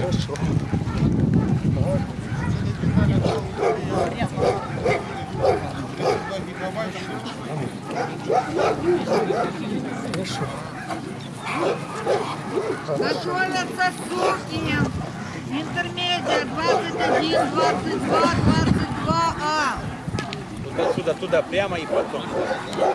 Хорошо. Хорошо. Зашелятся с Суркиным. Интермедиа 21, 22, 20. Então, tudo, tudo a de prema i.